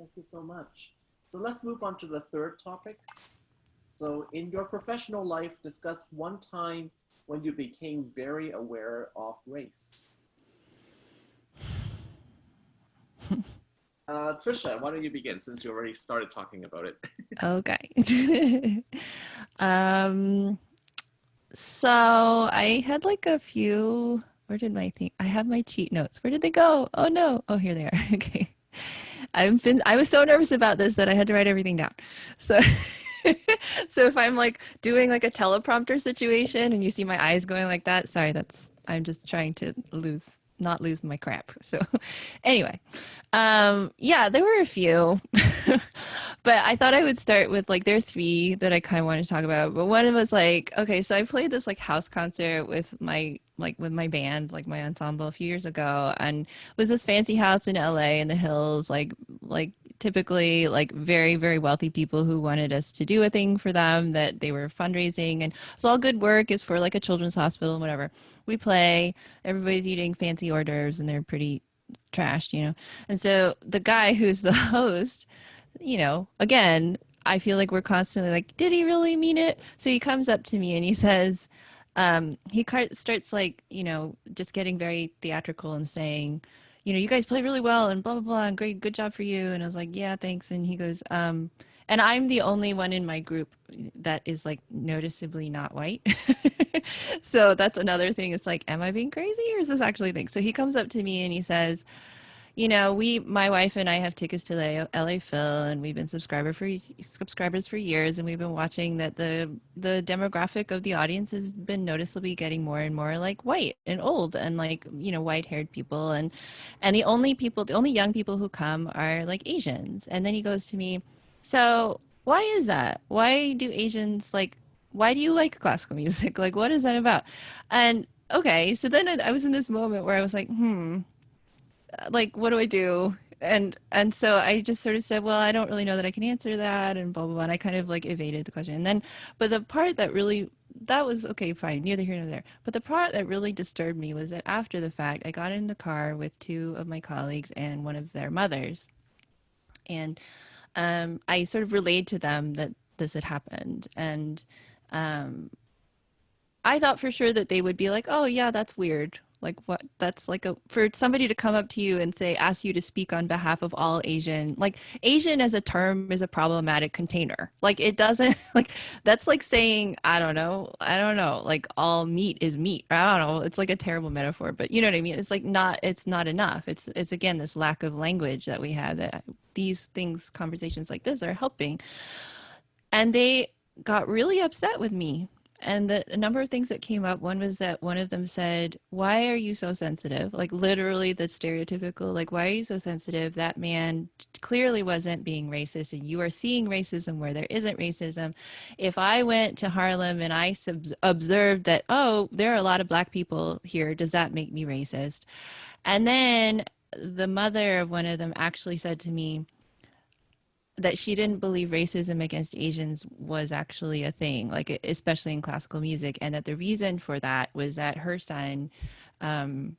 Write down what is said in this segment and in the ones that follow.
Thank you so much. So let's move on to the third topic. So in your professional life, discuss one time when you became very aware of race. Uh, Trisha, why don't you begin since you already started talking about it? okay. um, so I had like a few, where did my thing, I have my cheat notes. Where did they go? Oh no. Oh, here they are. okay. Been, I was so nervous about this that I had to write everything down. So, so if I'm like doing like a teleprompter situation and you see my eyes going like that, sorry, that's, I'm just trying to lose not lose my crap. So anyway, um, yeah, there were a few, but I thought I would start with like, there are three that I kind of wanted to talk about, but one was like, okay, so I played this like house concert with my, like with my band, like my ensemble a few years ago and was this fancy house in LA in the hills, like, like typically like very, very wealthy people who wanted us to do a thing for them that they were fundraising and it's all good work is for like a children's hospital and whatever we play, everybody's eating fancy hors d'oeuvres and they're pretty trashed, you know. And so the guy who's the host, you know, again, I feel like we're constantly like, did he really mean it? So he comes up to me and he says, um, he starts like, you know, just getting very theatrical and saying, you know, you guys play really well and blah, blah, blah, and great, good job for you. And I was like, yeah, thanks. And he goes, um, and I'm the only one in my group that is like noticeably not white. so that's another thing. It's like, am I being crazy or is this actually a thing? So he comes up to me and he says, you know, we, my wife and I have tickets to LA, LA Phil and we've been subscriber for subscribers for years. And we've been watching that the, the demographic of the audience has been noticeably getting more and more like white and old and like, you know, white haired people. And, and the only people, the only young people who come are like Asians. And then he goes to me, so why is that? Why do Asians like, why do you like classical music? Like, what is that about? And okay, so then I was in this moment where I was like, hmm, like, what do I do? And and so I just sort of said, well, I don't really know that I can answer that, and blah blah blah. And I kind of like evaded the question. And then, but the part that really that was okay, fine, neither here nor there. But the part that really disturbed me was that after the fact, I got in the car with two of my colleagues and one of their mothers, and um, I sort of relayed to them that this had happened. And um, I thought for sure that they would be like, oh, yeah, that's weird like what that's like a for somebody to come up to you and say ask you to speak on behalf of all asian like asian as a term is a problematic container. Like it doesn't like that's like saying i don't know i don't know like all meat is meat. I don't know. It's like a terrible metaphor but you know what i mean? It's like not it's not enough. It's it's again this lack of language that we have that these things conversations like this are helping. And they got really upset with me and the a number of things that came up one was that one of them said why are you so sensitive? Like literally the stereotypical like why are you so sensitive? That man clearly wasn't being racist and you are seeing racism where there isn't racism. If i went to harlem and i observed that oh there are a lot of black people here does that make me racist? And then the mother of one of them actually said to me that she didn't believe racism against Asians was actually a thing, like especially in classical music, and that the reason for that was that her son, um,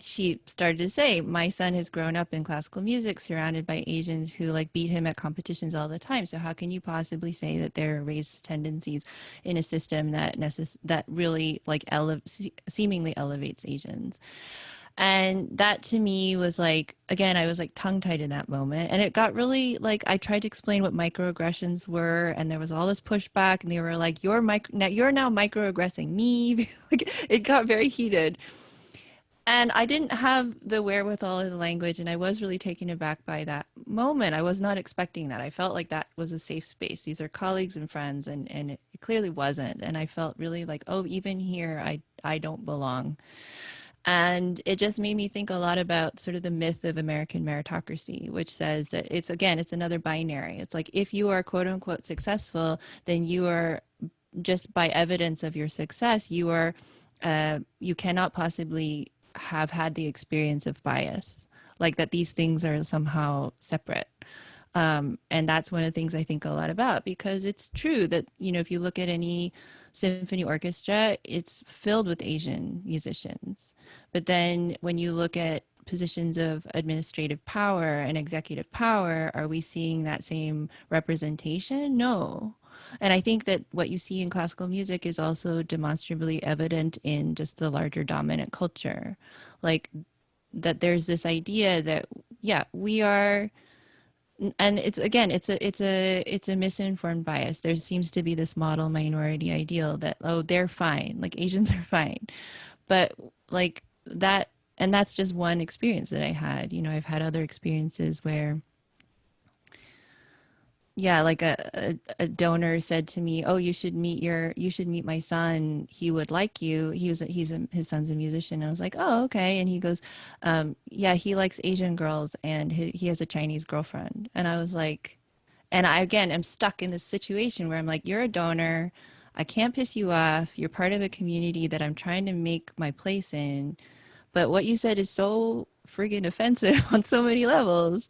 she started to say, my son has grown up in classical music surrounded by Asians who like beat him at competitions all the time. So how can you possibly say that there are racist tendencies in a system that necess- that really like ele- seemingly elevates Asians? And that to me was like, again, I was like tongue tied in that moment. And it got really like, I tried to explain what microaggressions were. And there was all this pushback. And they were like, you're, micro- now, you're now microaggressing me. like, it got very heated. And I didn't have the wherewithal of the language. And I was really taken aback by that moment. I was not expecting that. I felt like that was a safe space. These are colleagues and friends. And, and it clearly wasn't. And I felt really like, oh, even here, I, I don't belong. And it just made me think a lot about sort of the myth of American meritocracy, which says that it's, again, it's another binary. It's like if you are quote unquote successful, then you are just by evidence of your success, you are, uh, you cannot possibly have had the experience of bias, like that these things are somehow separate. Um, and that's one of the things I think a lot about because it's true that, you know, if you look at any symphony orchestra, it's filled with Asian musicians. But then when you look at positions of administrative power and executive power, are we seeing that same representation? No. And I think that what you see in classical music is also demonstrably evident in just the larger dominant culture. Like that there's this idea that, yeah, we are and it's again it's a it's a it's a misinformed bias. There seems to be this model minority ideal that oh they're fine like asians are fine. But like that and that's just one experience that i had. You know i've had other experiences where yeah like a, a, a, donor said to me oh you should meet your you should meet my son. He would like you. He was he's a, his son's a musician. And i was like oh okay. And he goes um, yeah he likes asian girls and he, he has a chinese girlfriend. And i was like and i again am stuck in this situation where i'm like you're a donor. I can't piss you off. You're part of a community that i'm trying to make my place in. But what you said is so friggin' offensive on so many levels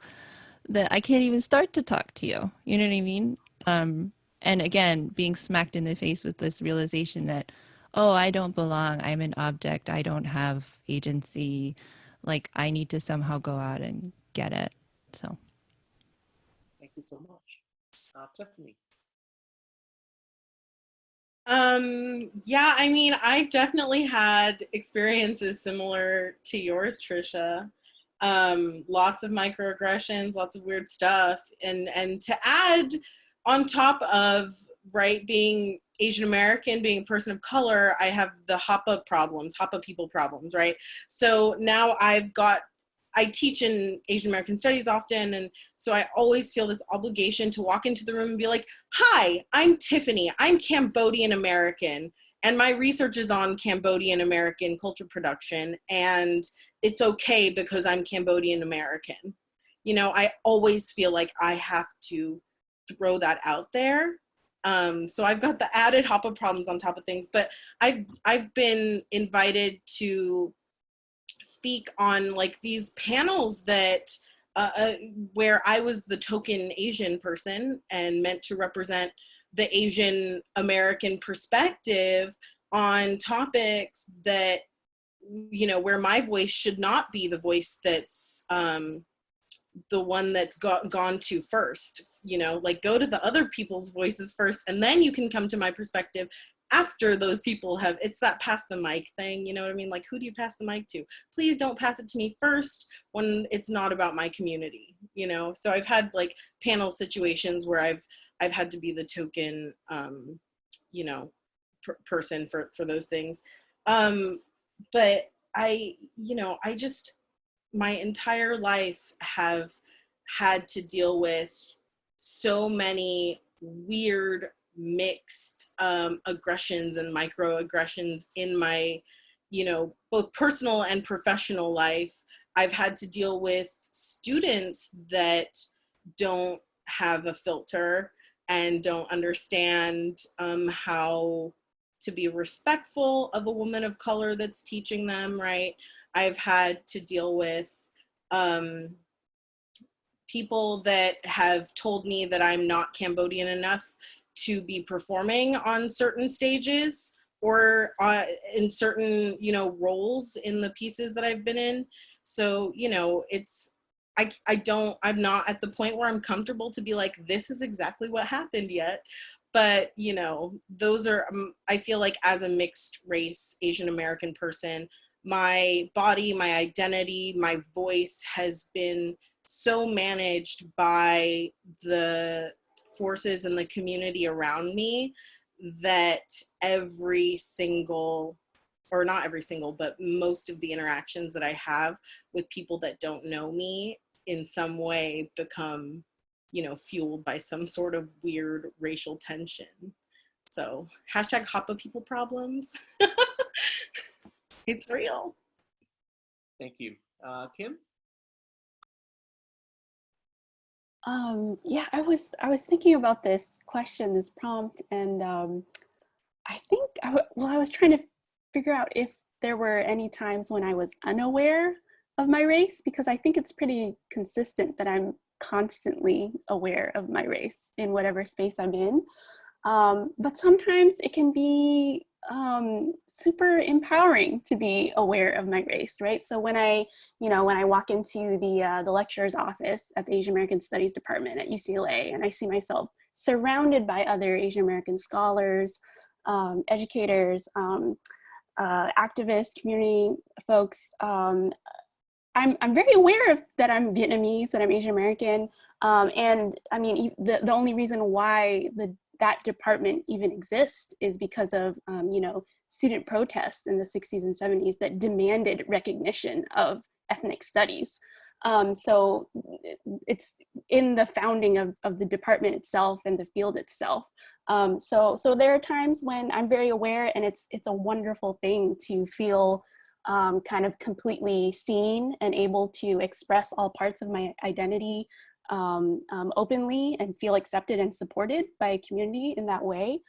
that I can't even start to talk to you. You know what I mean? Um, and again, being smacked in the face with this realization that, oh, I don't belong. I'm an object. I don't have agency. Like I need to somehow go out and get it. So. Thank you so much. Uh, Tiffany. Um, yeah, I mean, I've definitely had experiences similar to yours, Trisha um, lots of microaggressions, lots of weird stuff. And, and to add on top of, right, being Asian American, being a person of color, I have the HAPA problems, HAPA people problems, right? So now I've got, I teach in Asian American studies often, and so I always feel this obligation to walk into the room and be like, hi, I'm Tiffany, I'm Cambodian American, and my research is on Cambodian American culture production, and it's okay because I'm Cambodian American. You know, I always feel like I have to throw that out there. Um, so I've got the added HAPA problems on top of things, but I've, I've been invited to speak on like these panels that uh, uh, where I was the token Asian person and meant to represent the Asian American perspective on topics that you know, where my voice should not be the voice that's um, the one that's got, gone to first, you know, like go to the other people's voices first, and then you can come to my perspective after those people have, it's that pass the mic thing, you know what I mean? Like, who do you pass the mic to? Please don't pass it to me first when it's not about my community, you know? So I've had like panel situations where I've, I've had to be the token, um, you know, per person for, for those things. Um, but I, you know, I just, my entire life have had to deal with so many weird mixed um, aggressions and microaggressions in my, you know, both personal and professional life. I've had to deal with students that don't have a filter and don't understand um, how to be respectful of a woman of color that's teaching them, right? I've had to deal with um, people that have told me that I'm not Cambodian enough to be performing on certain stages or uh, in certain, you know, roles in the pieces that I've been in. So, you know, it's, I, I don't, I'm not at the point where I'm comfortable to be like, this is exactly what happened yet. But you know those are um, i feel like as a mixed race asian american person my body my identity my voice has been so managed by the forces in the community around me that every single or not every single but most of the interactions that i have with people that don't know me in some way become you know, fueled by some sort of weird racial tension. So hashtag HAPA people problems. it's real. Thank you. Uh, Kim? Um, yeah, I was I was thinking about this question, this prompt, and um, I think I well, I was trying to figure out if there were any times when I was unaware of my race because I think it's pretty consistent that I'm constantly aware of my race in whatever space I'm in. Um, but sometimes it can be um, super empowering to be aware of my race, right? So when I, you know, when I walk into the uh, the lecturer's office at the Asian American Studies Department at UCLA, and I see myself surrounded by other Asian American scholars, um, educators, um, uh, activists, community folks. Um, I'm, I'm very aware of that I'm Vietnamese, that I'm Asian American. Um, and I mean, the, the only reason why the that department even exists is because of, um, you know, student protests in the 60s and 70s that demanded recognition of ethnic studies. Um, so it's in the founding of, of the department itself and the field itself. Um, so, so there are times when I'm very aware and it's, it's a wonderful thing to feel um, kind of completely seen and able to express all parts of my identity um, um, openly and feel accepted and supported by a community in that way.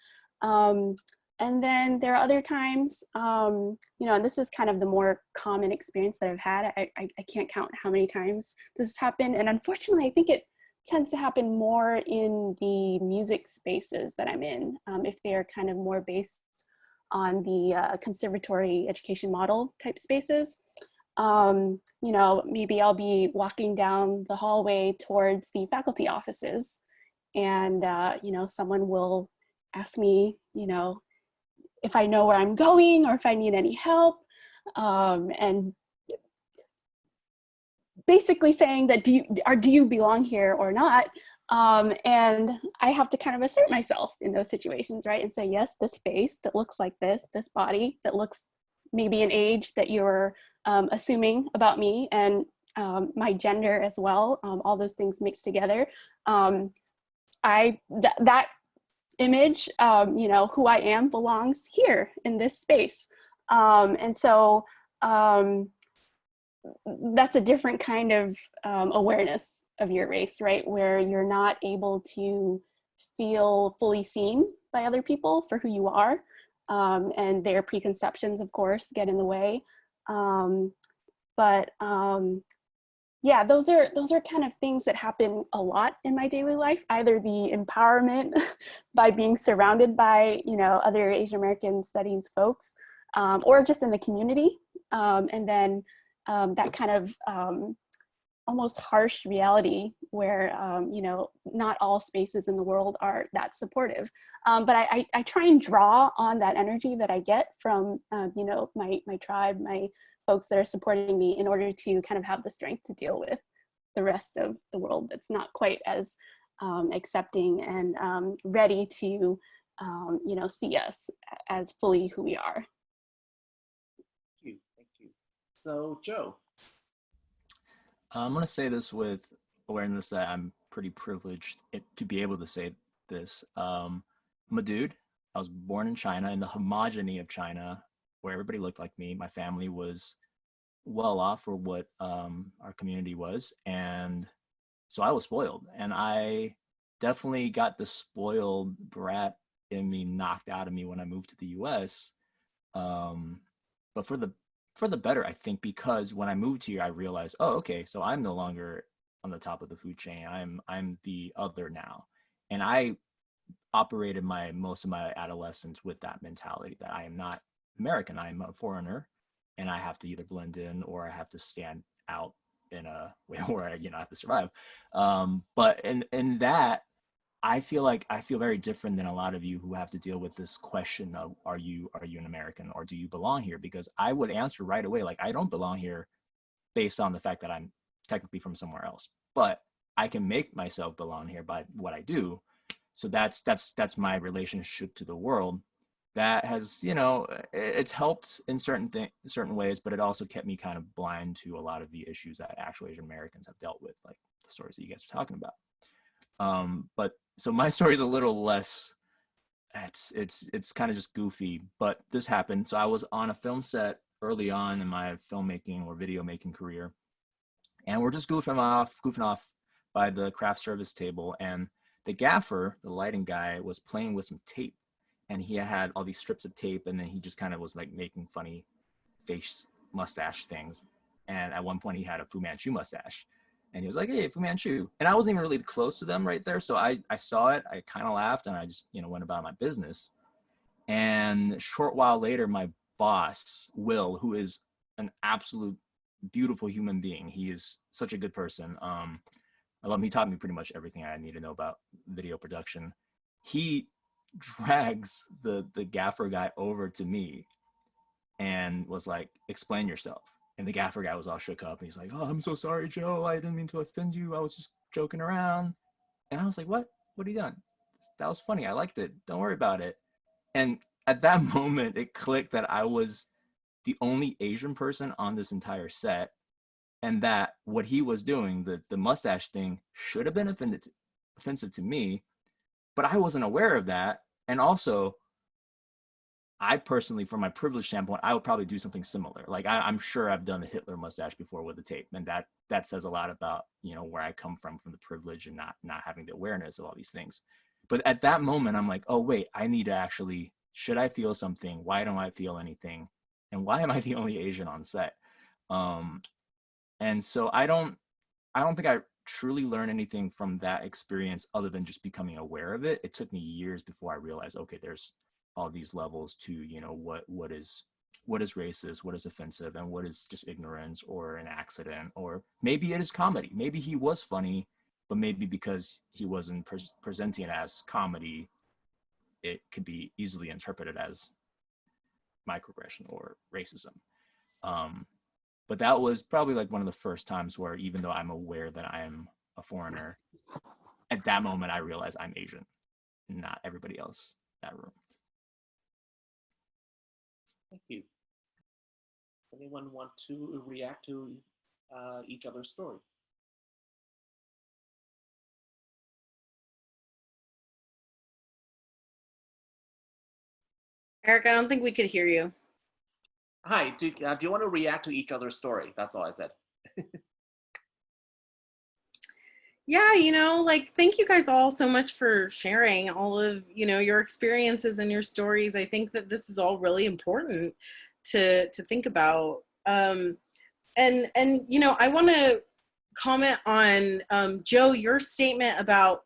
Um, and then there are other times, um, you know, and this is kind of the more common experience that I've had. I, I, I, can't count how many times this has happened. And unfortunately, I think it tends to happen more in the music spaces that I'm in, um, if they're kind of more based on the uh, conservatory education model type spaces um, you know, maybe I'll be walking down the hallway towards the faculty offices and, uh, you know, someone will ask me, you know, if I know where I'm going or if I need any help. Um, and basically saying that do you, or do you belong here or not? Um, and I have to kind of assert myself in those situations, right? And say, yes, this face that looks like this, this body that looks maybe an age that you're um, assuming about me and um, my gender as well, um, all those things mixed together. Um, I th that image, um, you know, who I am belongs here in this space. And so that's a different kind of awareness of your race, right? Where you're not able to feel fully seen by other people for who you are. Um, and their preconceptions, of course, get in the way. Um, but um, yeah, those are those are kind of things that happen a lot in my daily life. Either the empowerment by being surrounded by you know other Asian American studies folks, um, or just in the community, um, and then um, that kind of almost harsh reality where um, you know not all spaces in the world are that supportive um, but I, I, I, try and draw on that energy that I get from um, you know my my tribe my folks that are supporting me in order to kind of have the strength to deal with the rest of the world that's not quite as um, accepting and um, ready to um, you know see us as fully who we are. Thank you, thank you. So Joe, I'm going to say this with awareness that I'm pretty privileged to be able to say this. Um, I'm a dude. I was born in China in the homogeny of China where everybody looked like me. My family was well off for what um, our community was. And so I was spoiled. And I definitely got the spoiled brat in me knocked out of me when I moved to the US. Um, but for the for the better, I think, because when I moved here, I realized, oh, okay, so I'm no longer on the top of the food chain. I'm I'm the other now, and I operated my most of my adolescence with that mentality that I am not American. I am a foreigner, and I have to either blend in or I have to stand out in a way where I, you know, I have to survive. Um, but in in that, I feel like I feel very different than a lot of you who have to deal with this question of are you are you an American or do you belong here? Because I would answer right away like I don't belong here based on the fact that I'm technically from somewhere else. But I can make myself belong here by what I do. So that's that's that's my relationship to the world. That has, you know, it's helped in certain things, certain ways, but it also kept me kind of blind to a lot of the issues that actual Asian Americans have dealt with, like the stories that you guys are talking about. Um, but so my story is a little less it's it's it's kind of just goofy but this happened. So i was on a film set early on in my filmmaking or video making career and we're just goofing off goofing off by the craft service table and the gaffer the lighting guy was playing with some tape and he had all these strips of tape and then he just kind of was like making funny face mustache things and at one point he had a fu manchu mustache And he was like, "Hey, Fu Manchu," and I wasn't even really close to them right there, so I I saw it, I kind of laughed, and I just you know went about my business. And short while later, my boss Will, who is an absolute beautiful human being, he is such a good person. Um, I love him. He taught me pretty much everything I need to know about video production. He drags the the gaffer guy over to me and was like, "Explain yourself." And the gaffer guy was all shook up. And he's like, "Oh, I'm so sorry, Joe. I didn't mean to offend you. I was just joking around." And I was like, "What? What are you done? That was funny. I liked it. Don't worry about it." And at that moment, it clicked that I was the only Asian person on this entire set, and that what he was doing, the the mustache thing, should have been offended offensive to me, but I wasn't aware of that. And also, I personally, from my privilege standpoint, I would probably do something similar. Like I, am sure I've done a Hitler mustache before with the tape, and that that says a lot about you know where I come from, from the privilege and not not having the awareness of all these things. But at that moment, I'm like, oh wait, I need to actually. Should I feel something? Why don't I feel anything? And why am I the only Asian on set? Um, and so I don't, I don't think I truly learned anything from that experience other than just becoming aware of it. It took me years before I realized, okay, there's all these levels to you know what what is what is racist what is offensive and what is just ignorance or an accident or maybe it is comedy. Maybe he was funny but maybe because he wasn't pre presenting it as comedy it could be easily interpreted as microaggression or racism. Um, but that was probably like one of the first times where even though i'm aware that i am a foreigner at that moment i realized i'm asian not everybody else that room Thank you. Does Anyone want to react to uh, each other's story? Eric, I don't think we could hear you. Hi, do, uh, do you want to react to each other's story? That's all I said. yeah, you know, like thank you guys all so much for sharing all of, you know, your experiences and your stories. I think that this is all really important to to think about. Um and and you know, I want to comment on um Joe your statement about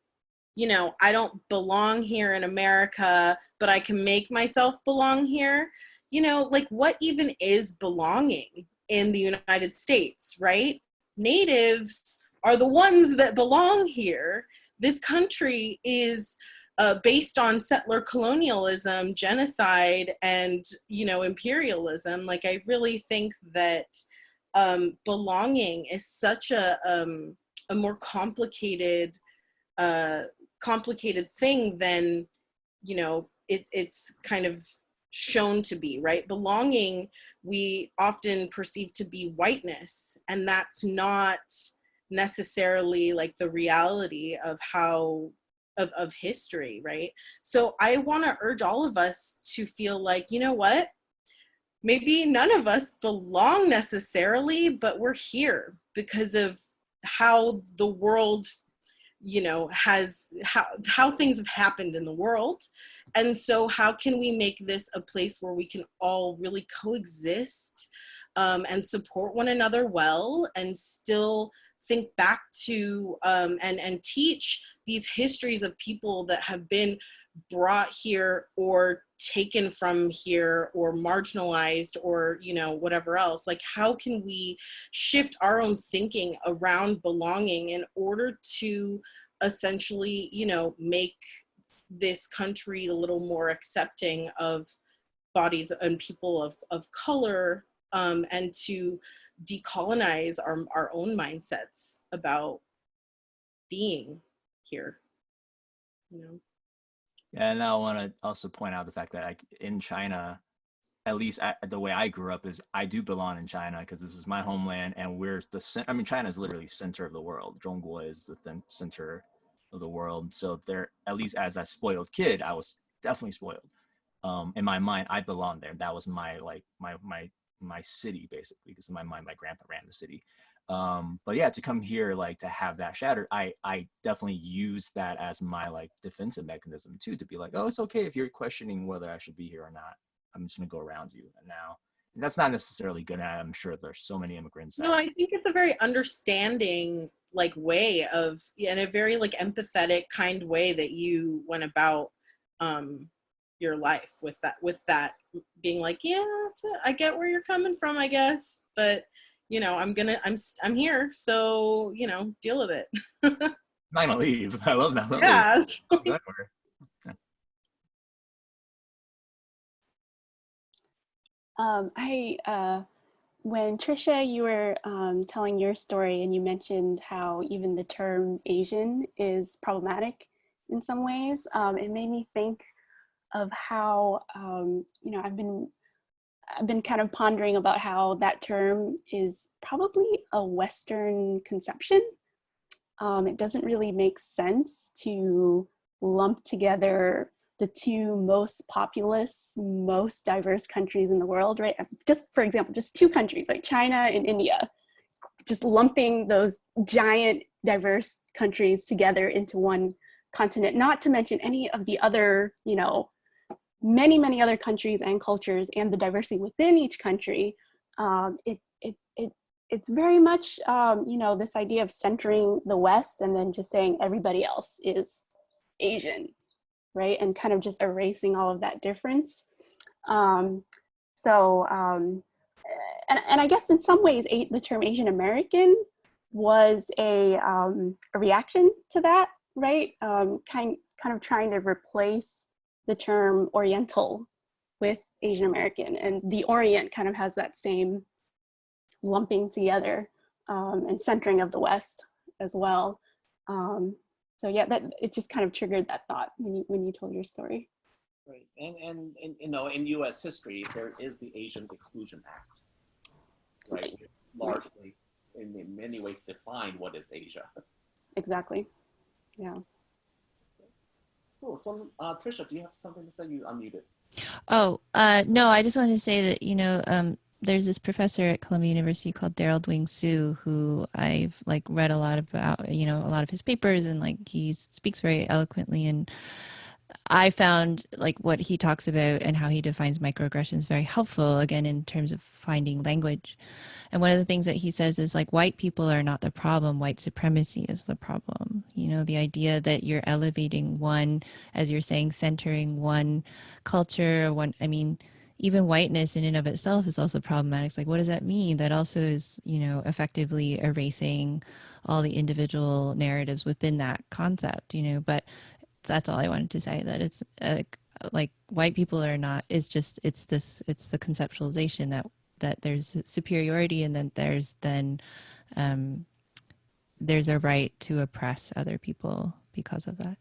you know, I don't belong here in America, but I can make myself belong here. You know, like what even is belonging in the United States, right? Natives are the ones that belong here. This country is uh, based on settler colonialism, genocide, and you know imperialism. Like I really think that um, belonging is such a um, a more complicated uh, complicated thing than you know it, it's kind of shown to be right belonging we often perceive to be whiteness and that's not necessarily like the reality of how of, of history right? So i want to urge all of us to feel like you know what? Maybe none of us belong necessarily but we're here because of how the world you know has how how things have happened in the world. And so how can we make this a place where we can all really coexist um, and support one another well and still think back to um, and, and teach these histories of people that have been brought here or taken from here or marginalized or you know whatever else. Like how can we shift our own thinking around belonging in order to essentially you know make this country a little more accepting of bodies and people of, of color um, and to decolonize our, our own mindsets about being here you know? Yeah and i want to also point out the fact that like in china at least I, the way i grew up is i do belong in china because this is my homeland and we're the i mean china is literally center of the world. Zhongguo is the center of the world. So there at least as a spoiled kid i was definitely spoiled. Um in my mind i belonged there. That was my like my my my city basically because in my mind my grandpa ran the city. Um but yeah to come here like to have that shattered i i definitely use that as my like defensive mechanism too to be like oh it's okay if you're questioning whether i should be here or not. I'm just gonna go around you and now that's not necessarily good i'm sure there's so many immigrants no i think it's a very understanding like way of in a very like empathetic kind way that you went about um your life with that with that being like yeah i get where you're coming from i guess but you know i'm gonna i'm i'm here so you know deal with it I'm not gonna leave. I love that. yeah Exactly. Um, I, uh, when Trisha, you were um, telling your story and you mentioned how even the term Asian is problematic in some ways, um, it made me think of how, um, you know, I've been, I've been kind of pondering about how that term is probably a Western conception. Um, it doesn't really make sense to lump together the two most populous, most diverse countries in the world, right? Just for example, just two countries, like China and India, just lumping those giant diverse countries together into one continent, not to mention any of the other, you know, many, many other countries and cultures and the diversity within each country. Um, it, it, it, it's very much, um, you know, this idea of centering the West and then just saying everybody else is Asian, right? And kind of just erasing all of that difference. Um, so, um, and, and I guess in some ways, the term Asian American was a, um, a reaction to that, right? Um, kind, kind of trying to replace the term Oriental with Asian American. And the Orient kind of has that same lumping together um, and centering of the West as well. Um, so yeah, that it just kind of triggered that thought when you when you told your story. Right, and, and, and you know, in U.S. history, there is the Asian Exclusion Act, right? Right. Largely, in, in many ways, define what is Asia. Exactly. Yeah. Cool. So, uh, Trisha, do you have something to say? You unmuted. Oh, uh, no, I just wanted to say that, you know, um, there's this professor at Columbia University called Derald Wing Sue, who I've like read a lot about, you know, a lot of his papers and like he speaks very eloquently. And I found like what he talks about and how he defines microaggressions very helpful, again, in terms of finding language. And one of the things that he says is like white people are not the problem, white supremacy is the problem. You know, the idea that you're elevating one, as you're saying, centering one culture, one, I mean, even whiteness in and of itself is also problematic. It's like, what does that mean? That also is, you know, effectively erasing all the individual narratives within that concept, you know, but that's all I wanted to say that it's uh, like white people are not, it's just, it's this, it's the conceptualization that, that there's superiority and then there's then, um, there's a right to oppress other people because of that.